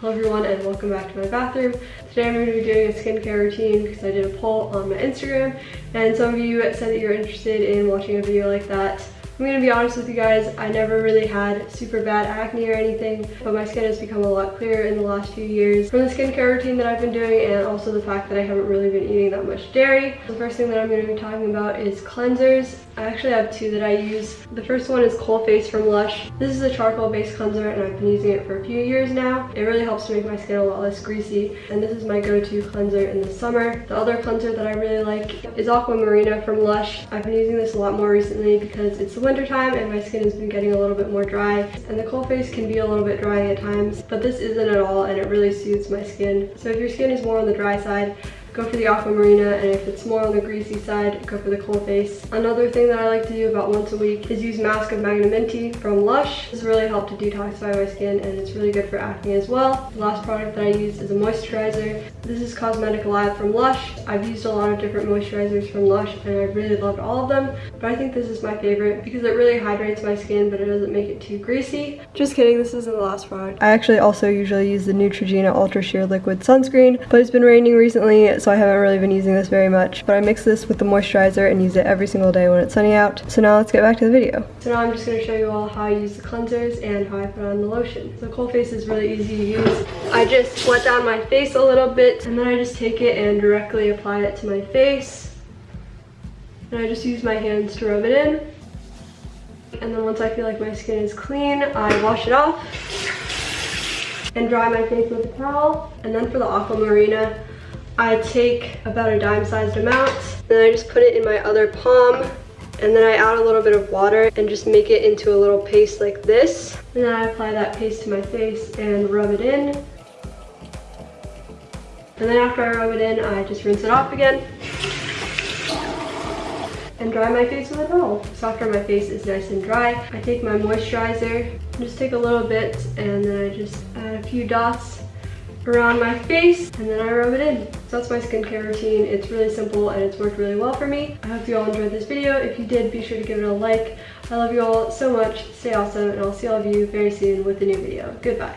Hello everyone and welcome back to my bathroom. Today I'm going to be doing a skincare routine because I did a poll on my Instagram and some of you said that you're interested in watching a video like that. I'm gonna be honest with you guys, I never really had super bad acne or anything, but my skin has become a lot clearer in the last few years from the skincare routine that I've been doing and also the fact that I haven't really been eating that much dairy. The first thing that I'm gonna be talking about is cleansers. I actually have two that I use. The first one is Cold Coalface from Lush. This is a charcoal based cleanser and I've been using it for a few years now. It really helps to make my skin a lot less greasy and this is my go-to cleanser in the summer. The other cleanser that I really like is Aquamarina from Lush. I've been using this a lot more recently because it's the winter time and my skin has been getting a little bit more dry and the Coalface can be a little bit dry at times but this isn't at all and it really suits my skin. So if your skin is more on the dry side, go for the aquamarina and if it's more on the greasy side go for the Coalface another thing that i like to do about once a week is use mask of Magnaminty from lush. This really helped to detoxify my skin and it's really good for acne as well. The last product that i use is a moisturizer. This is cosmetic alive from lush. I've used a lot of different moisturizers from lush and i really loved all of them. But i think this is my favorite because it really hydrates my skin but it doesn't make it too greasy. Just kidding this isn't the last product. I actually also usually use the neutrogena ultra sheer liquid sunscreen but it's been raining recently so I haven't really been using this very much. But I mix this with the moisturizer and use it every single day when it's sunny out. So now let's get back to the video. So now I'm just gonna show you all how I use the cleansers and how I put on the lotion. So Coalface is really easy to use. I just wet down my face a little bit and then I just take it and directly apply it to my face. And I just use my hands to rub it in. And then once I feel like my skin is clean, I wash it off and dry my face with a towel. And then for the Aquamarina, I take about a dime sized amount, then I just put it in my other palm, and then I add a little bit of water and just make it into a little paste like this. And then I apply that paste to my face and rub it in. And then after I rub it in, I just rinse it off again and dry my face with a towel. So after my face is nice and dry, I take my moisturizer, just take a little bit, and then I just add a few dots around my face and then I rub it in. So that's my skincare routine. It's really simple and it's worked really well for me. I hope you all enjoyed this video. If you did, be sure to give it a like. I love you all so much. Stay awesome and I'll see all of you very soon with a new video. Goodbye.